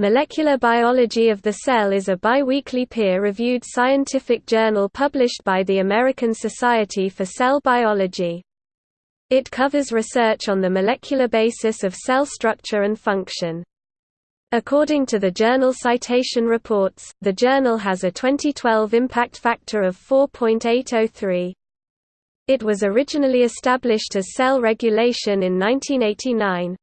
Molecular Biology of the Cell is a biweekly peer-reviewed scientific journal published by the American Society for Cell Biology. It covers research on the molecular basis of cell structure and function. According to the Journal Citation Reports, the journal has a 2012 impact factor of 4.803. It was originally established as Cell Regulation in 1989.